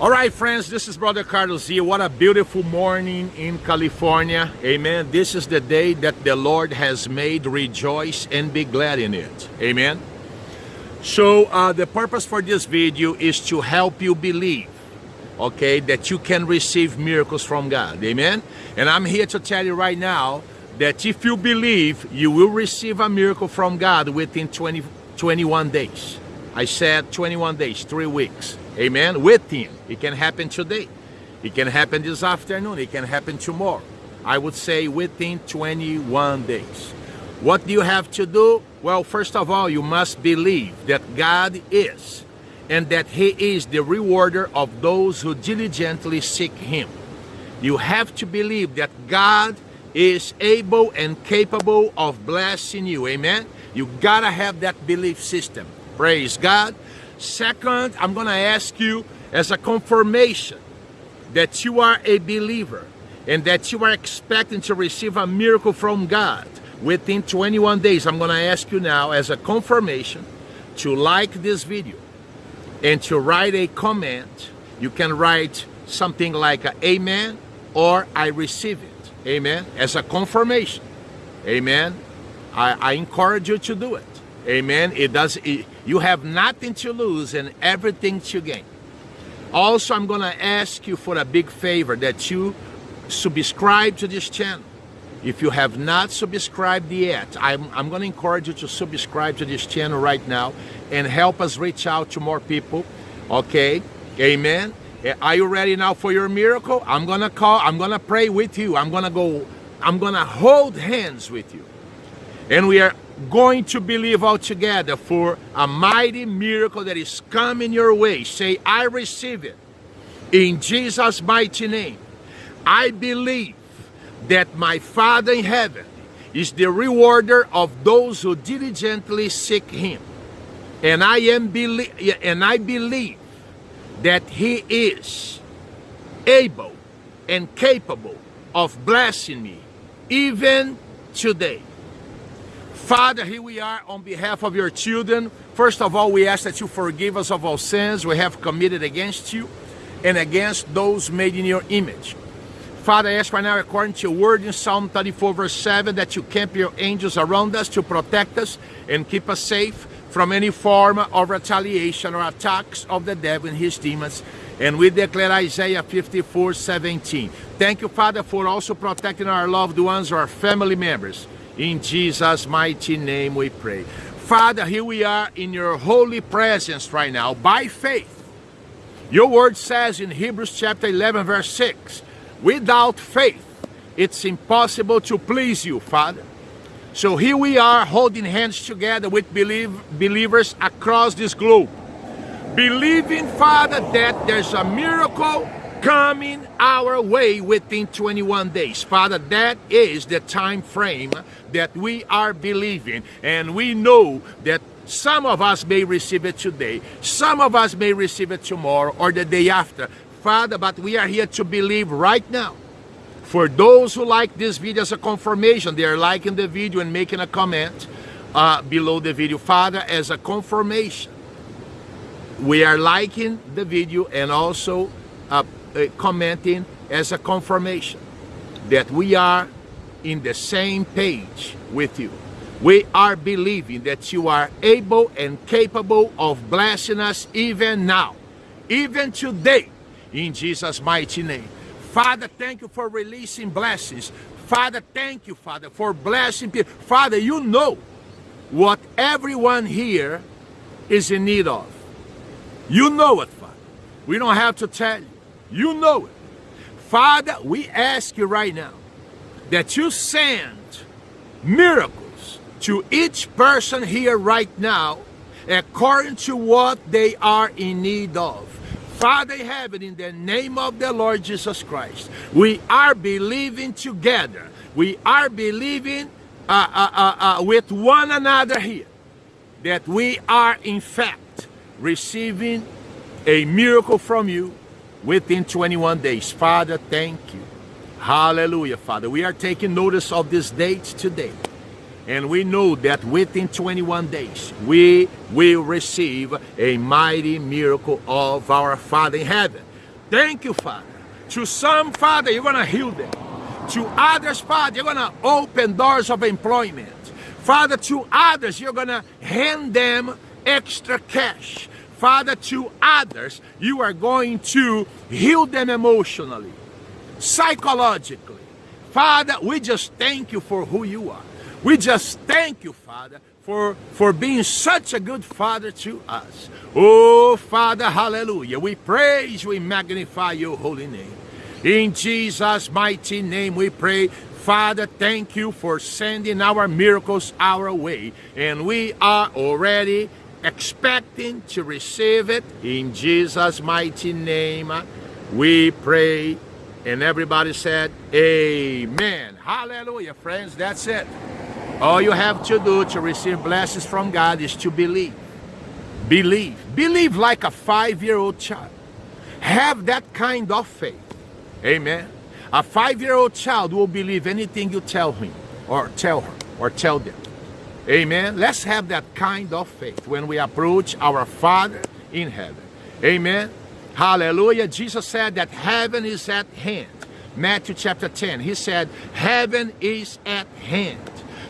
All right, friends, this is Brother Carlos here. What a beautiful morning in California. Amen. This is the day that the Lord has made. Rejoice and be glad in it. Amen. So uh, the purpose for this video is to help you believe, okay, that you can receive miracles from God. Amen. And I'm here to tell you right now that if you believe, you will receive a miracle from God within 20, 21 days. I said 21 days, three weeks. Amen. With Him. It can happen today. It can happen this afternoon. It can happen tomorrow. I would say within 21 days. What do you have to do? Well, first of all, you must believe that God is and that He is the rewarder of those who diligently seek Him. You have to believe that God is able and capable of blessing you. Amen. You gotta have that belief system. Praise God. Second, I'm gonna ask you as a confirmation that you are a believer and that you are expecting to receive a miracle from God within 21 days. I'm gonna ask you now as a confirmation to like this video and to write a comment. You can write something like amen or I receive it. Amen. As a confirmation. Amen. I, I encourage you to do it. Amen. It does. It, you have nothing to lose and everything to gain. Also, I'm going to ask you for a big favor that you subscribe to this channel. If you have not subscribed yet, I'm, I'm going to encourage you to subscribe to this channel right now and help us reach out to more people. Okay? Amen. Eh, are you ready now for your miracle? I'm gonna call, I'm gonna pray with you. I'm gonna go, I'm gonna hold hands with you. And we are going to believe altogether for a mighty miracle that is coming your way. Say, I receive it. In Jesus' mighty name. I believe that my Father in heaven is the rewarder of those who diligently seek him. And I am believe and I believe that he is able and capable of blessing me even today. Father, here we are on behalf of your children. First of all, we ask that you forgive us of all sins we have committed against you and against those made in your image. Father, I ask right now, according to your word in Psalm 34, verse 7, that you camp your angels around us to protect us and keep us safe from any form of retaliation or attacks of the devil and his demons. And we declare Isaiah 54, 17. Thank you, Father, for also protecting our loved ones, our family members. In Jesus' mighty name we pray. Father, here we are in your holy presence right now by faith. Your word says in Hebrews chapter 11, verse 6, without faith, it's impossible to please you, Father. So here we are holding hands together with believe, believers across this globe. Believing, Father, that there's a miracle coming our way within 21 days. Father, that is the time frame that we are believing. And we know that some of us may receive it today. Some of us may receive it tomorrow or the day after. Father, but we are here to believe right now for those who like this video as a confirmation, they are liking the video and making a comment uh, below the video. Father, as a confirmation, we are liking the video and also uh, Uh, commenting as a confirmation that we are in the same page with you. We are believing that you are able and capable of blessing us even now, even today, in Jesus' mighty name. Father, thank you for releasing blessings. Father, thank you, Father, for blessing people. Father, you know what everyone here is in need of. You know it, Father. We don't have to tell you. You know it. Father, we ask you right now that you send miracles to each person here right now according to what they are in need of. Father in heaven, in the name of the Lord Jesus Christ, we are believing together. We are believing uh, uh, uh, uh, with one another here that we are in fact receiving a miracle from you within 21 days. Father, thank you. Hallelujah, Father. We are taking notice of this date today. And we know that within 21 days, we will receive a mighty miracle of our Father in heaven. Thank you, Father. To some, Father, you're going to heal them. To others, Father, you're going to open doors of employment. Father, to others, you're going to hand them extra cash. Father, to others, you are going to heal them emotionally, psychologically. Father, we just thank you for who you are. We just thank you, Father, for, for being such a good Father to us. Oh, Father, hallelujah. We praise, we magnify your holy name. In Jesus' mighty name we pray. Father, thank you for sending our miracles our way. And we are already expecting to receive it. In Jesus' mighty name uh, we pray. And everybody said, Amen. Hallelujah, friends. That's it. All you have to do to receive blessings from God is to believe. Believe. Believe like a five-year-old child. Have that kind of faith. Amen. A five-year-old child will believe anything you tell him or tell her or tell them. Amen. Let's have that kind of faith when we approach our Father in heaven. Amen. Hallelujah. Jesus said that heaven is at hand. Matthew chapter 10. He said, heaven is at hand.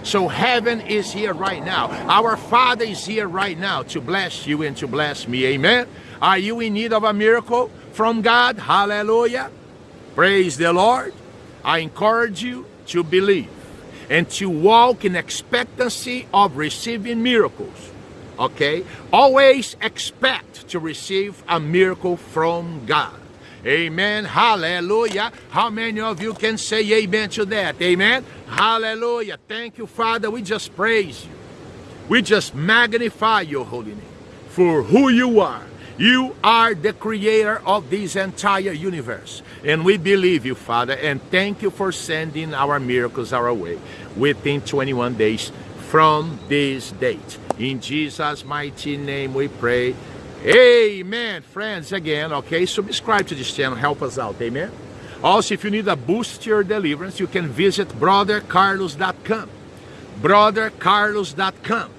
So heaven is here right now. Our Father is here right now to bless you and to bless me. Amen. Are you in need of a miracle from God? Hallelujah. Praise the Lord. I encourage you to believe and to walk in expectancy of receiving miracles. Okay? Always expect to receive a miracle from God. Amen. Hallelujah. How many of you can say amen to that? Amen. Hallelujah. Thank you, Father. We just praise you. We just magnify your holy name for who you are you are the creator of this entire universe. And we believe you, Father, and thank you for sending our miracles our way within 21 days from this date. In Jesus' mighty name we pray. Amen. Friends, again, okay, subscribe to this channel. Help us out. Amen. Also, if you need a boost to your deliverance, you can visit brothercarlos.com. Brothercarlos.com.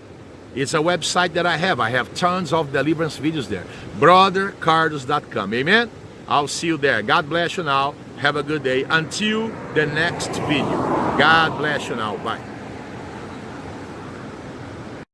It's a website that I have. I have tons of deliverance videos there. BrotherCarlos.com. Amen? I'll see you there. God bless you now. Have a good day. Until the next video. God bless you now. Bye.